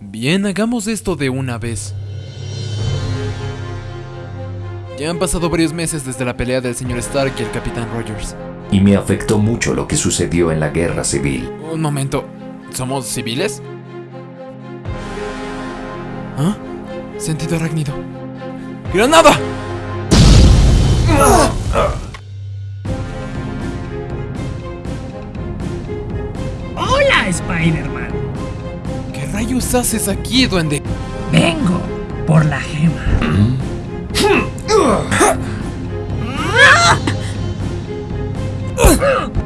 Bien, hagamos esto de una vez. Ya han pasado varios meses desde la pelea del señor Stark y el Capitán Rogers. Y me afectó mucho lo que sucedió en la guerra civil. Un momento, ¿somos civiles? ¿Ah? Sentido arácnido. ¡Granada! ¡Hola, Spider-Man! ¿Qué rayos haces aquí, duende? Vengo por la gema.